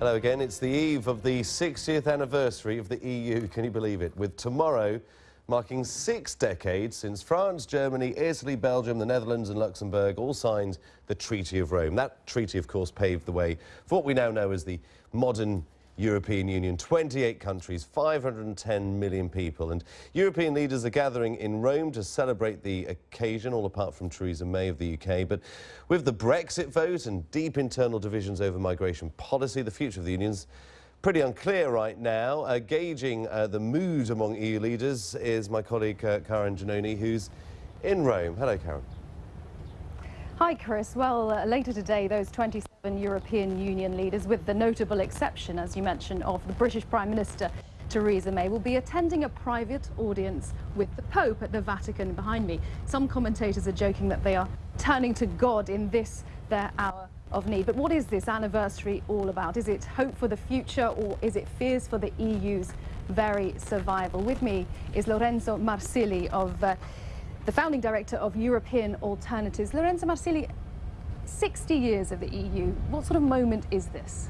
Hello again. It's the eve of the 60th anniversary of the EU, can you believe it? With tomorrow marking six decades since France, Germany, Italy, Belgium, the Netherlands and Luxembourg all signed the Treaty of Rome. That treaty, of course, paved the way for what we now know as the modern European Union. 28 countries, 510 million people. And European leaders are gathering in Rome to celebrate the occasion, all apart from Theresa May of the UK. But with the Brexit vote and deep internal divisions over migration policy, the future of the Union's pretty unclear right now. Uh, gauging uh, the mood among EU leaders is my colleague uh, Karen Giannone, who's in Rome. Hello, Karen. Hi, Chris. Well, uh, later today, those 27 European Union leaders, with the notable exception, as you mentioned, of the British Prime Minister Theresa May, will be attending a private audience with the Pope at the Vatican behind me. Some commentators are joking that they are turning to God in this, their hour of need. But what is this anniversary all about? Is it hope for the future or is it fears for the EU's very survival? With me is Lorenzo Marsili of... Uh, the founding director of European Alternatives. Lorenzo Marsili, 60 years of the EU, what sort of moment is this?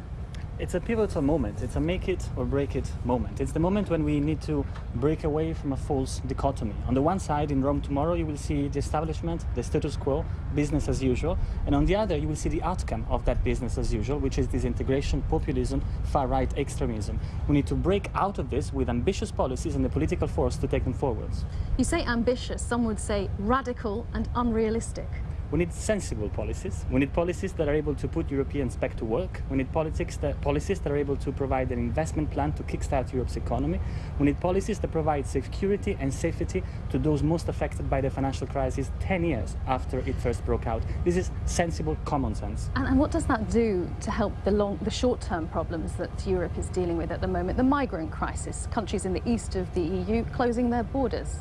It's a pivotal moment. It's a make it or break it moment. It's the moment when we need to break away from a false dichotomy. On the one side, in Rome tomorrow, you will see the establishment, the status quo, business as usual. And on the other, you will see the outcome of that business as usual, which is disintegration, populism, far-right extremism. We need to break out of this with ambitious policies and the political force to take them forwards. You say ambitious, some would say radical and unrealistic. We need sensible policies. We need policies that are able to put Europeans back to work. We need politics that, policies that are able to provide an investment plan to kickstart Europe's economy. We need policies that provide security and safety to those most affected by the financial crisis 10 years after it first broke out. This is sensible common sense. And, and what does that do to help the, long, the short-term problems that Europe is dealing with at the moment? The migrant crisis, countries in the east of the EU closing their borders.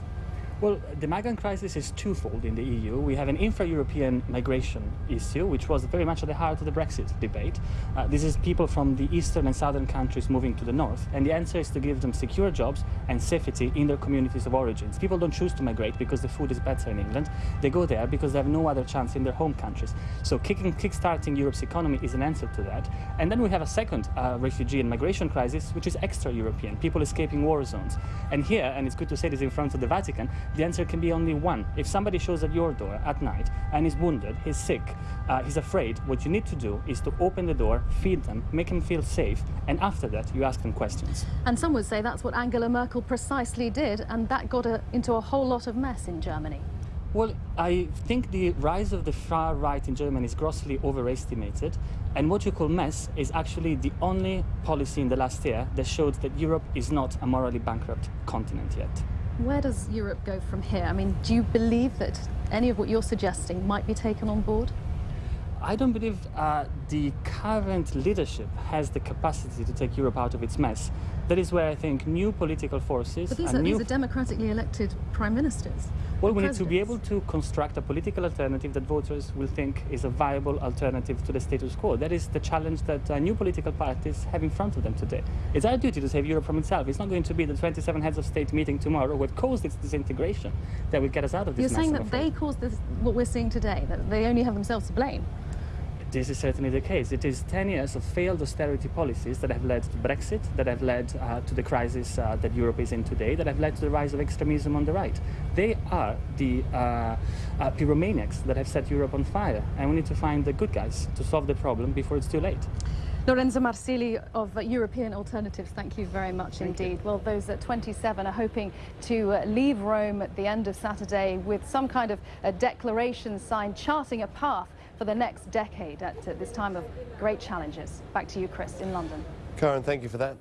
Well, the migrant crisis is twofold in the EU. We have an intra-European migration issue, which was very much at the heart of the Brexit debate. Uh, this is people from the eastern and southern countries moving to the north, and the answer is to give them secure jobs and safety in their communities of origins. People don't choose to migrate because the food is better in England. They go there because they have no other chance in their home countries. So kicking, kickstarting Europe's economy is an answer to that. And then we have a second uh, refugee and migration crisis, which is extra-European, people escaping war zones. And here, and it's good to say this in front of the Vatican, the answer can be only one. If somebody shows at your door at night and is wounded, he's sick, uh, he's afraid, what you need to do is to open the door, feed them, make them feel safe, and after that you ask them questions. And some would say that's what Angela Merkel precisely did, and that got her into a whole lot of mess in Germany. Well, I think the rise of the far right in Germany is grossly overestimated. And what you call mess is actually the only policy in the last year that showed that Europe is not a morally bankrupt continent yet. Where does Europe go from here? I mean, do you believe that any of what you're suggesting might be taken on board? I don't believe uh, the current leadership has the capacity to take Europe out of its mess. That is where I think new political forces... But these, are, these are democratically elected prime ministers. Well, we need to be able to construct a political alternative that voters will think is a viable alternative to the status quo. That is the challenge that uh, new political parties have in front of them today. It's our duty to save Europe from itself. It's not going to be the 27 heads of state meeting tomorrow what caused its disintegration that will get us out of this You're saying that they caused this, what we're seeing today, that they only have themselves to blame? This is certainly the case. It is 10 years of failed austerity policies that have led to Brexit, that have led uh, to the crisis uh, that Europe is in today, that have led to the rise of extremism on the right. They are the uh, uh, pyromaniacs that have set Europe on fire, and we need to find the good guys to solve the problem before it's too late. Lorenzo Marsili of European Alternatives, thank you very much thank indeed. You. Well, those at 27 are hoping to uh, leave Rome at the end of Saturday with some kind of a declaration signed charting a path for the next decade at uh, this time of great challenges. Back to you, Chris, in London. Karen, thank you for that.